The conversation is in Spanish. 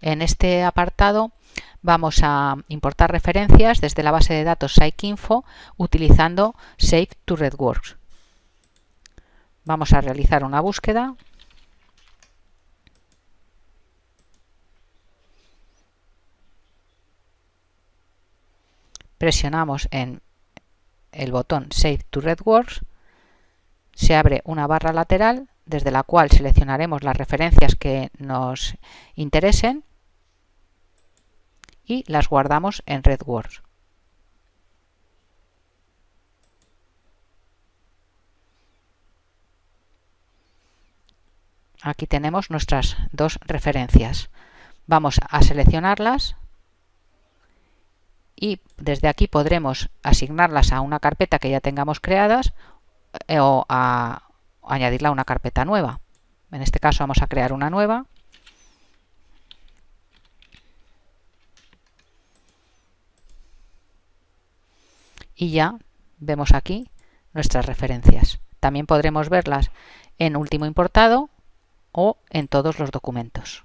en este apartado vamos a importar referencias desde la base de datos Psychinfo utilizando Save to RedWorks. Vamos a realizar una búsqueda. Presionamos en el botón Save to RedWorks. Se abre una barra lateral desde la cual seleccionaremos las referencias que nos interesen y las guardamos en RedWorks. Aquí tenemos nuestras dos referencias. Vamos a seleccionarlas y desde aquí podremos asignarlas a una carpeta que ya tengamos creadas eh, o a añadirla a una carpeta nueva. En este caso vamos a crear una nueva. Y ya vemos aquí nuestras referencias. También podremos verlas en último importado o en todos los documentos.